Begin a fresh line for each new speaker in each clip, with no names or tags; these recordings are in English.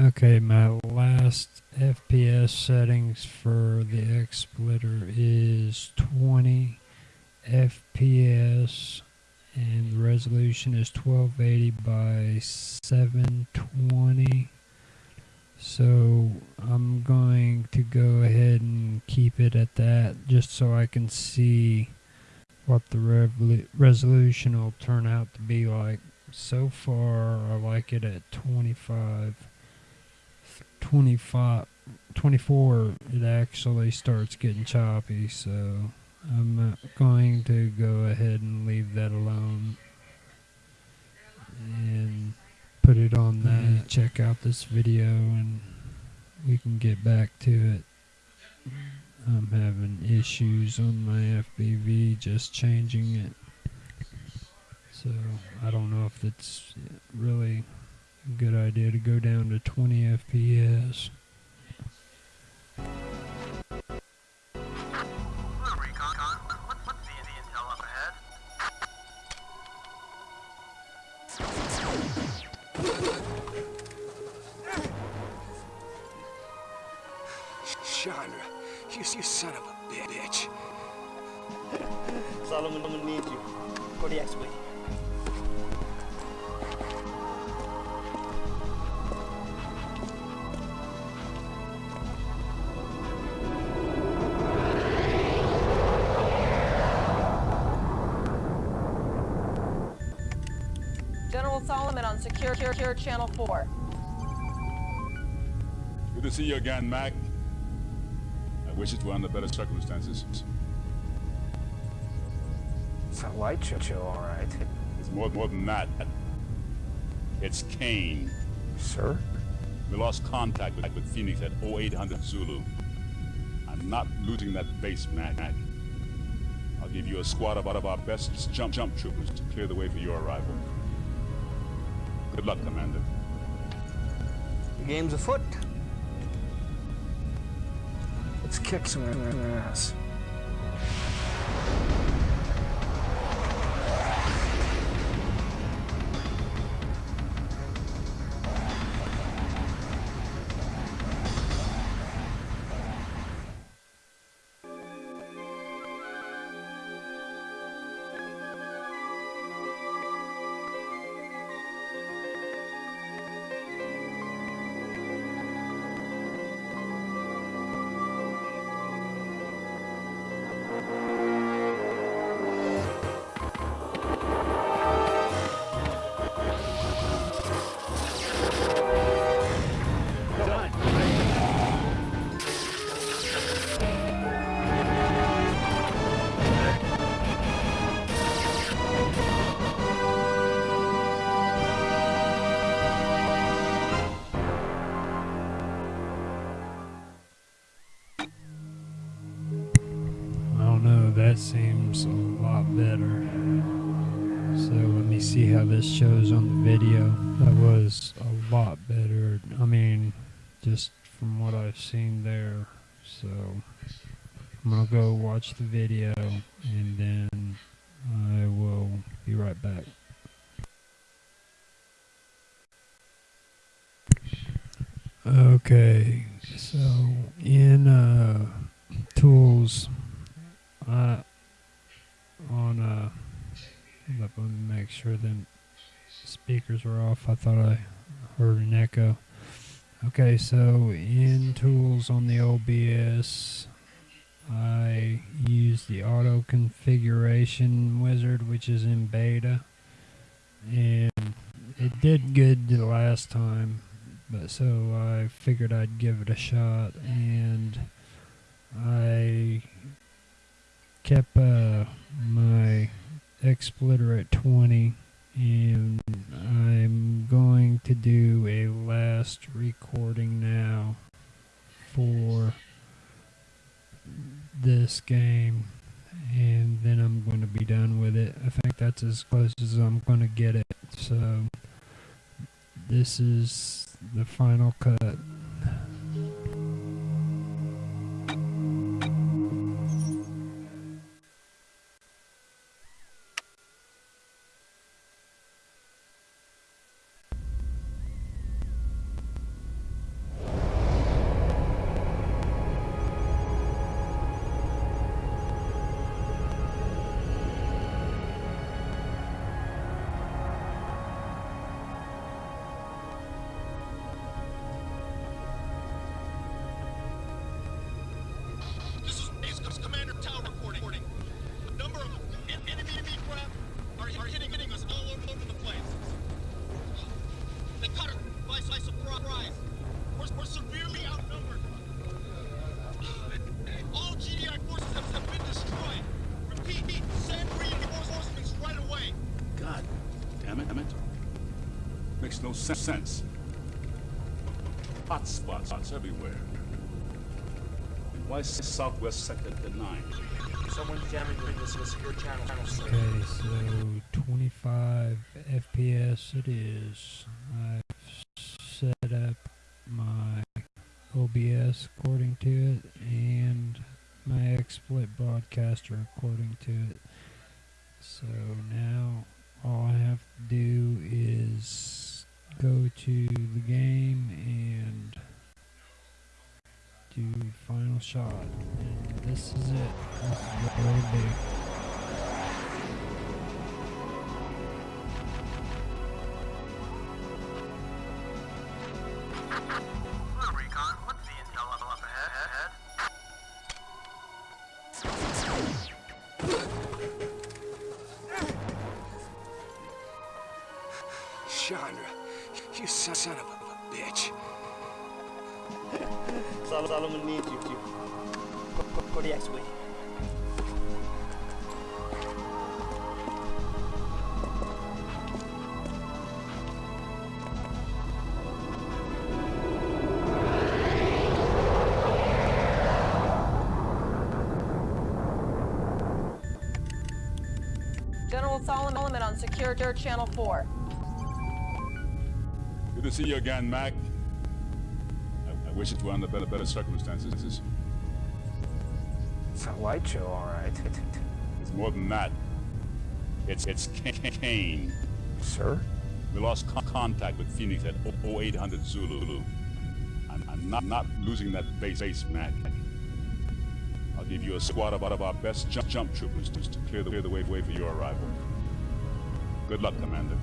Okay, my last FPS settings for the XSplitter is 20 FPS and the resolution is 1280 by 720 so I'm going to go ahead and keep it at that just so I can see what the resolution will turn out to be like so far I like it at 25 25 24 it actually starts getting choppy so I'm going to go ahead and leave that alone and put it on that. Check out this video and we can get back to it. I'm having issues on my FPV just changing it. So I don't know if it's really a good idea to go down to 20 FPS.
Chandra, you, you son of a bitch.
Solomon, I'm gonna need you. Kodiak's waiting.
General Solomon on secure, secure, secure channel 4.
Good to see you again, Mac. I wish it were under better circumstances.
It's a light show, all right.
It's more, more than that. It's Kane.
Sir?
We lost contact with, with Phoenix at 0800 Zulu. I'm not looting that base, Mac. I'll give you a squad of out of our best jump jump troopers to clear the way for your arrival. Good luck, Commander.
The game's afoot.
Let's kick some ass.
Seems a lot better. So let me see how this shows on the video. That was a lot better. I mean, just from what I've seen there. So I'm gonna go watch the video and then I will be right back. Okay, so in uh, tools, I on uh, let me make sure the speakers are off. I thought I heard an echo. Okay, so in tools on the OBS, I use the auto configuration wizard, which is in beta, and it did good the last time, but so I figured I'd give it a shot, and I kept uh, my XSplitter at 20 and I'm going to do a last recording now for this game and then I'm going to be done with it. I think that's as close as I'm going to get it. So this is the final cut.
Sense. Hot spots everywhere. Why is Southwest Sector denied?
Someone's jamming into the secure channel. channel.
Okay, so 25 FPS it is. I've set up my OBS according to it and my XSplit broadcaster according to it. So now This is be.
Recon, what's the intel level up ahead?
Chandra, you son son of a bitch.
Sol- Solomon needs you. to Go, go, go the X-Wing.
Solomon on Secure Channel 4.
Good to see you again, Mac. I, I wish it were under better, better circumstances.
It's a light show, all right.
It's more than that. It's it's Kane.
Sir?
We lost con- contact with Phoenix at 0800 Zulu. I'm, I'm not not losing that base, base, Mac. I'll give you a squad of, of our best jump, jump troopers to, to clear the, clear the way, way for your arrival. Good luck, Commander.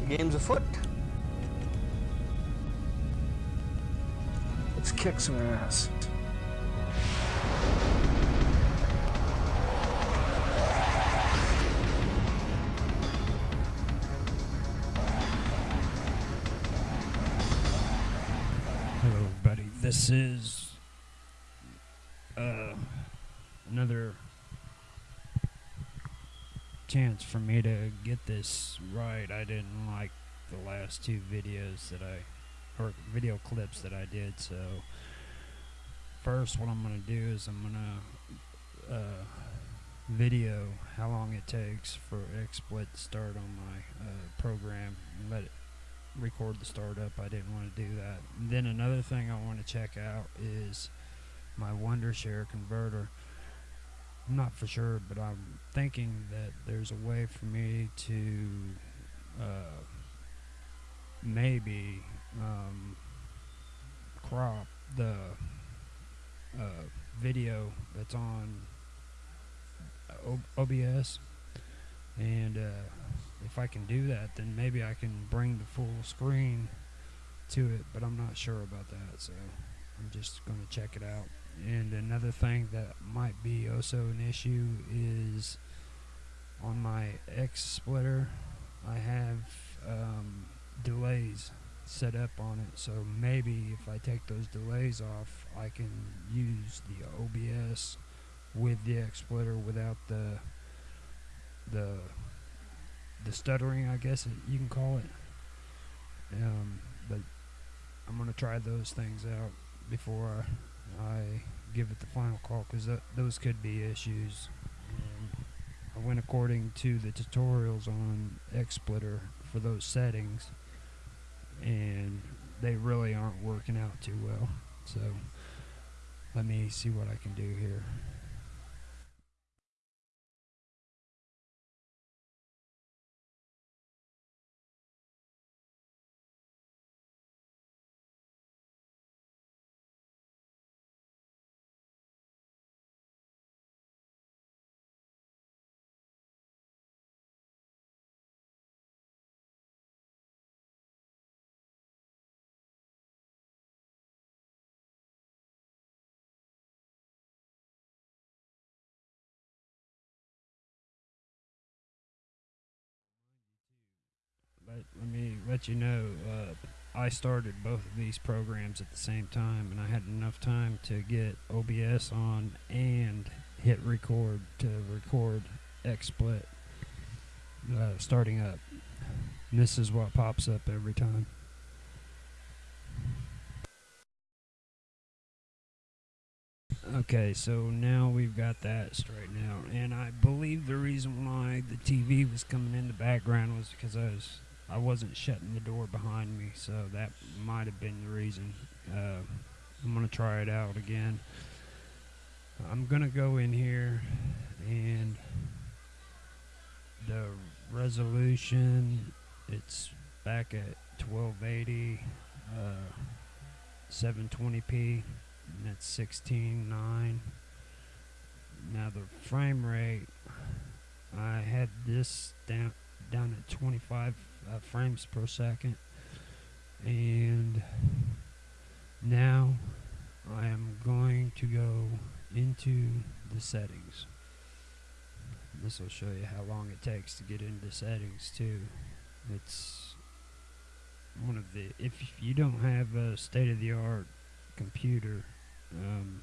The game's afoot.
Let's kick some ass.
Hello, everybody. This is uh, another chance for me to get this right. I didn't like the last two videos that I, or video clips that I did. So first, what I'm gonna do is I'm gonna uh, video how long it takes for XSplit to start on my uh, program and let it record the startup. I didn't want to do that. And then another thing I want to check out is my Wondershare converter. I'm not for sure, but I'm thinking that there's a way for me to uh, maybe um, crop the uh, video that's on O- OBS and uh, if I can do that, then maybe I can bring the full screen to it, but I'm not sure about that, so I'm just going to check it out. And another thing that might be also an issue is on my X splitter, I have um, delays set up on it, so maybe if I take those delays off, I can use the OBS with the X splitter without the the the stuttering, I guess it, you can call it. Um, but I'm gonna try those things out before I, I give it the final call because th- those could be issues. Um, I went according to the tutorials on XSplitter for those settings, and they really aren't working out too well. So let me see what I can do here. Let, me let you know uh, I started both of these programs at the same time and I had enough time to get OBS on and hit record to record XSplit uh, starting up And this is what pops up every time. Okay, so now we've got that straightened out, and I believe the reason why the TV was coming in the background was because I was I wasn't shutting the door behind me, so that might have been the reason. Uh, I'm gonna try it out again. I'm gonna go in here and the resolution it's back at 1280 uh, 720p and that's 16.9 now the frame rate I had this down down at 25 uh, frames per second. And now I am going to go into the settings. This will show you how long it takes to get into settings too. It's one of the if you don't have a state-of-the-art computer um,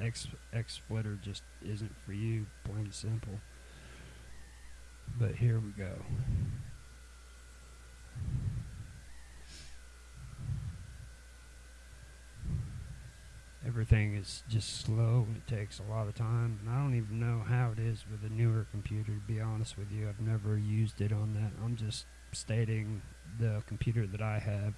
X XSplitter just isn't for you plain and simple. But here we go everything is just slow and it takes a lot of time. And I don't even know how it is with a newer computer to be honest with you. I've never used it on that. I'm just stating the computer that I have.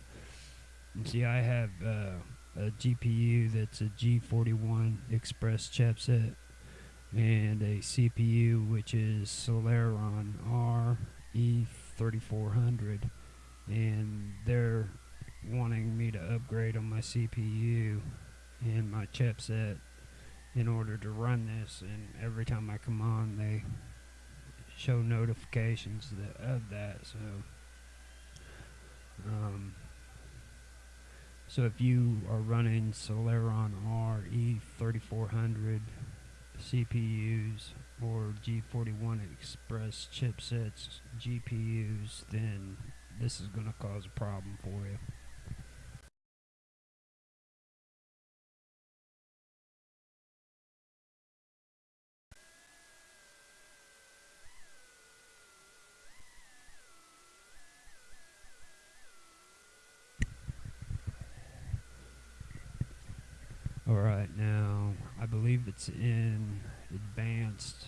And see I have uh, a GPU that's a G41 Express chipset and a CPU which is Celeron RE3400 and they're wanting me to upgrade on my CPU and my chipset in order to run this and every time I come on they show notifications that, of that so um, so if you are running Celeron RE3400 CPUs or G41 Express chipsets GPUs then this is going to cause a problem for you believe it's in advanced.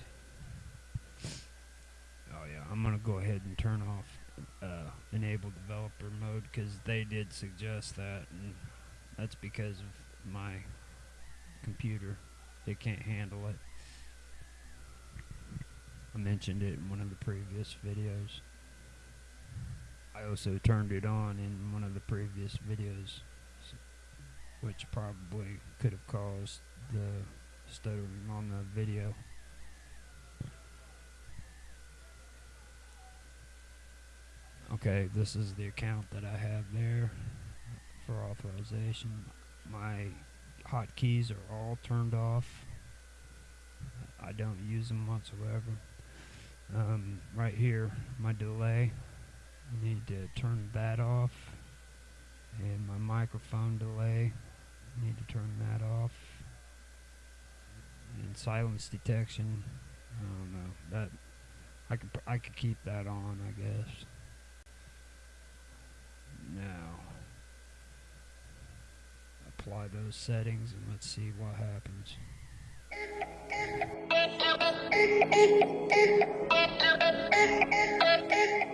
Oh, yeah, I'm to go ahead and turn off uh, enable developer mode because they did suggest that, and that's because of my computer. It can't handle it. I mentioned it in one of the previous videos. I also turned it on in one of the previous videos which probably could have caused the on the video. Okay, this is the account that I have there for authorization. My hotkeys are all turned off. I don't use them whatsoever. Um, right here, my delay. I need to turn that off. And my microphone delay. Need to turn that off. And silence detection. I don't know. That I could I could keep that on, I guess. Now apply those settings and let's see what happens.